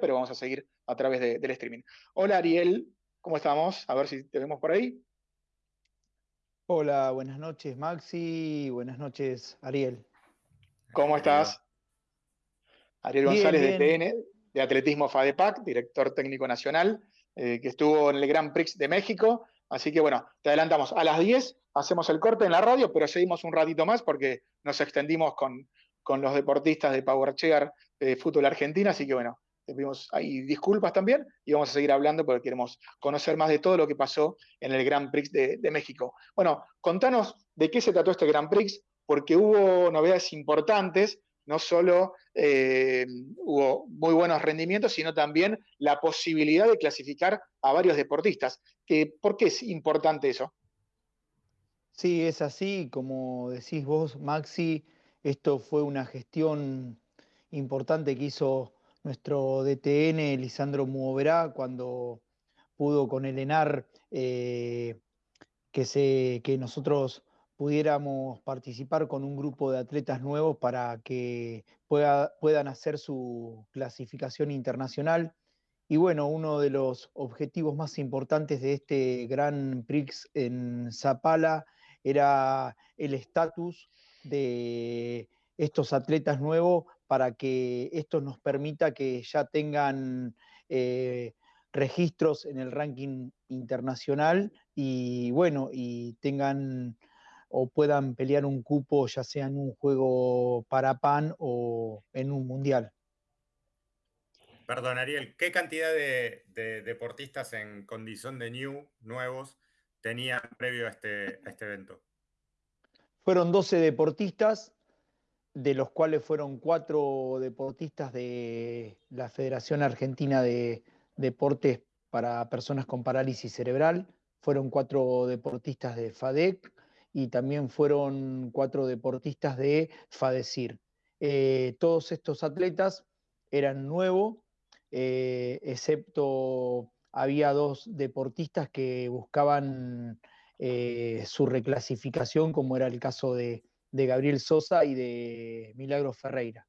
pero vamos a seguir a través del streaming. Hola Ariel, ¿cómo estamos? A ver si te vemos por ahí. Hola, buenas noches Maxi, buenas noches Ariel. ¿Cómo estás? Ariel González de TN, de Atletismo FADEPAC, director técnico nacional, eh, que estuvo en el Grand Prix de México. Así que bueno, te adelantamos. A las 10 hacemos el corte en la radio, pero seguimos un ratito más porque nos extendimos con, con los deportistas de Power Chair de fútbol argentina. Así que bueno, pedimos ahí disculpas también y vamos a seguir hablando porque queremos conocer más de todo lo que pasó en el Grand Prix de, de México. Bueno, contanos de qué se trató este Grand Prix, porque hubo novedades importantes no solo eh, hubo muy buenos rendimientos, sino también la posibilidad de clasificar a varios deportistas. ¿Por qué es importante eso? Sí, es así, como decís vos, Maxi, esto fue una gestión importante que hizo nuestro DTN, Lisandro Muoverá, cuando pudo con el ENAR eh, que, se, que nosotros pudiéramos participar con un grupo de atletas nuevos para que puedan hacer su clasificación internacional. Y bueno, uno de los objetivos más importantes de este Gran Prix en Zapala era el estatus de estos atletas nuevos para que esto nos permita que ya tengan eh, registros en el ranking internacional y bueno, y tengan o puedan pelear un cupo ya sea en un juego para PAN o en un mundial. Perdón, Ariel, ¿qué cantidad de, deportistas en condición de new, nuevos, tenían previo a este, este evento? Fueron 12 deportistas, de los cuales fueron cuatro deportistas de la Federación Argentina de Deportes para Personas con Parálisis Cerebral, fueron cuatro deportistas de FADEC, y también fueron cuatro deportistas de FADECIR. Eh, todos estos atletas eran nuevos, eh, excepto había dos deportistas que buscaban eh, su reclasificación, como era el caso de, Gabriel Sosa y de Milagro Ferreira.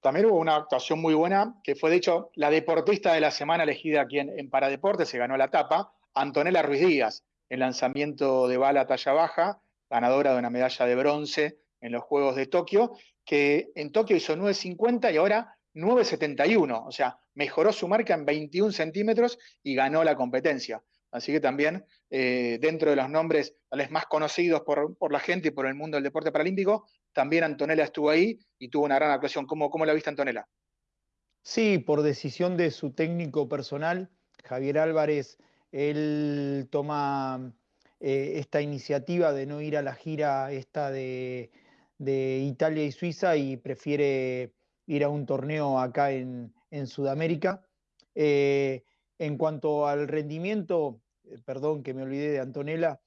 También hubo una actuación muy buena, que fue de hecho la deportista de la semana elegida aquí en, en Paradeporte, se ganó la etapa, Antonella Ruiz Díaz el lanzamiento de bala talla baja, ganadora de una medalla de bronce en los Juegos de Tokio, que en Tokio hizo 9.50 y ahora 9.71, o sea, mejoró su marca en 21 centímetros y ganó la competencia. Así que también eh, dentro de los nombres más conocidos por, la gente y por el mundo del deporte paralímpico, también Antonella estuvo ahí y tuvo una gran actuación. ¿Cómo, cómo la viste Antonella? Sí, por decisión de su técnico personal, Javier Álvarez él toma eh, esta iniciativa de no ir a la gira esta de, Italia y Suiza y prefiere ir a un torneo acá en, Sudamérica. Eh, en cuanto al rendimiento, eh, perdón que me olvidé de Antonella,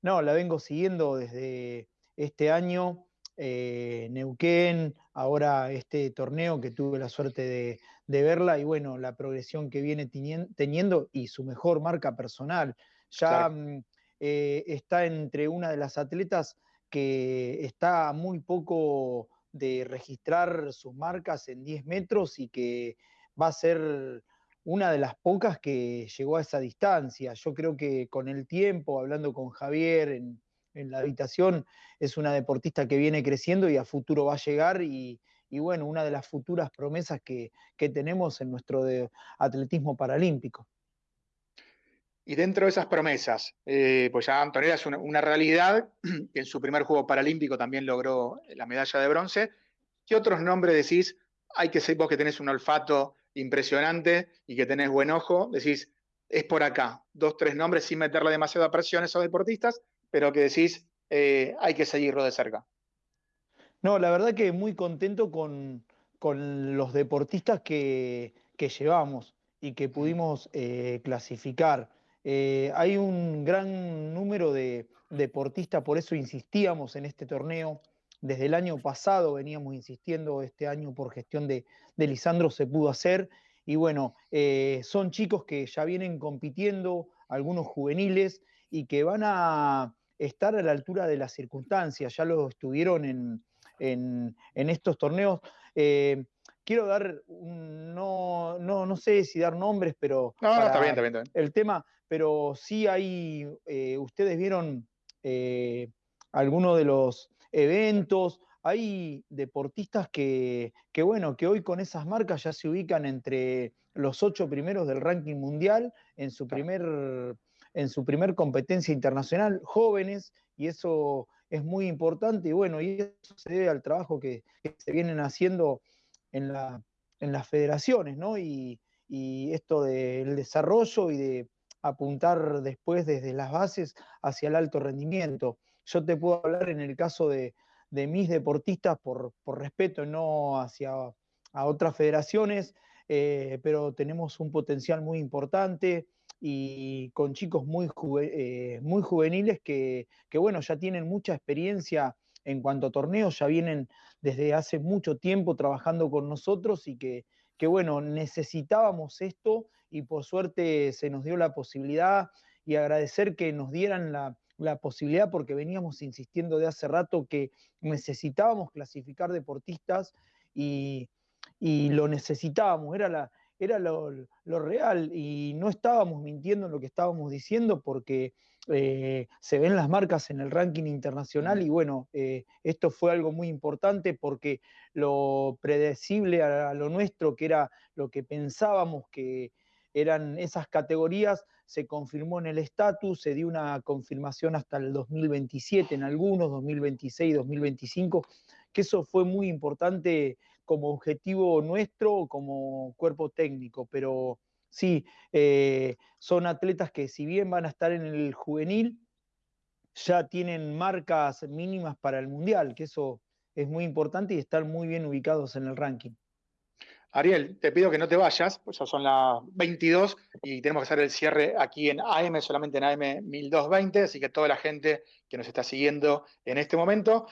no, la vengo siguiendo desde este año. Neuquén, ahora este torneo que tuve la suerte de, de verla y bueno, la progresión que viene teniendo y su mejor marca personal. Ya mm, eh, está entre una de las atletas que está muy poco de registrar sus marcas en 10 metros y que va a ser una de las pocas que llegó a esa distancia. Yo creo que con el tiempo, hablando con Javier en, la habitación, es una deportista que viene creciendo y a futuro va a llegar y, bueno, una de las futuras promesas que, tenemos en nuestro atletismo paralímpico. Y dentro de esas promesas, eh, pues ya Antonella es una, realidad, que en su primer juego paralímpico también logró la medalla de bronce. ¿Qué otros nombres decís? Hay que ser vos que tenés un olfato impresionante y que tenés buen ojo, decís, es por acá, dos, tres nombres sin meterle demasiada presión a esos deportistas, pero que decís, eh, hay que seguirlo de cerca. No, la verdad que muy contento con, los deportistas que, llevamos y que pudimos eh, clasificar. Eh, hay un gran número de deportistas, por eso insistíamos en este torneo. Desde el año pasado veníamos insistiendo, este año por gestión de, Lisandro se pudo hacer. Y bueno, eh, son chicos que ya vienen compitiendo, algunos juveniles, y que van a estar a la altura de las circunstancias. Ya lo estuvieron en, en, estos torneos. Eh, quiero dar, no, no, no sé si dar nombres, pero... No, no, está bien, está bien, El tema, pero sí hay, eh, ustedes vieron algunos de los eventos, hay deportistas que, que, bueno, que hoy con esas marcas ya se ubican entre los ocho primeros del ranking mundial en su primer, en su primer competencia internacional, jóvenes, y eso es muy importante, y bueno, y eso se debe al trabajo que, se vienen haciendo en, la, en las federaciones, ¿no? Y, y esto del desarrollo y de apuntar después desde las bases hacia el alto rendimiento. Yo te puedo hablar en el caso de, mis deportistas por, respeto, no hacia a otras federaciones, eh, pero tenemos un potencial muy importante y con chicos muy, eh, muy juveniles que, bueno, ya tienen mucha experiencia en cuanto a torneos, ya vienen desde hace mucho tiempo trabajando con nosotros y que, que bueno, necesitábamos esto y por suerte se nos dio la posibilidad y agradecer que nos dieran la, posibilidad porque veníamos insistiendo de hace rato que necesitábamos clasificar deportistas y, lo necesitábamos, era, la, era lo, real y no estábamos mintiendo en lo que estábamos diciendo porque eh, se ven las marcas en el ranking internacional y bueno, eh, esto fue algo muy importante porque lo predecible a lo nuestro, que era lo que pensábamos que eran esas categorías, se confirmó en el estatus, se dio una confirmación hasta el 2027 en algunos, 2026, 2025, que eso fue muy importante como objetivo nuestro, como cuerpo técnico, pero sí, eh, son atletas que si bien van a estar en el juvenil, ya tienen marcas mínimas para el mundial, que eso es muy importante y están muy bien ubicados en el ranking. Ariel, te pido que no te vayas, pues ya son las 22 y tenemos que hacer el cierre aquí en AM, solamente en AM 1220, así que toda la gente que nos está siguiendo en este momento,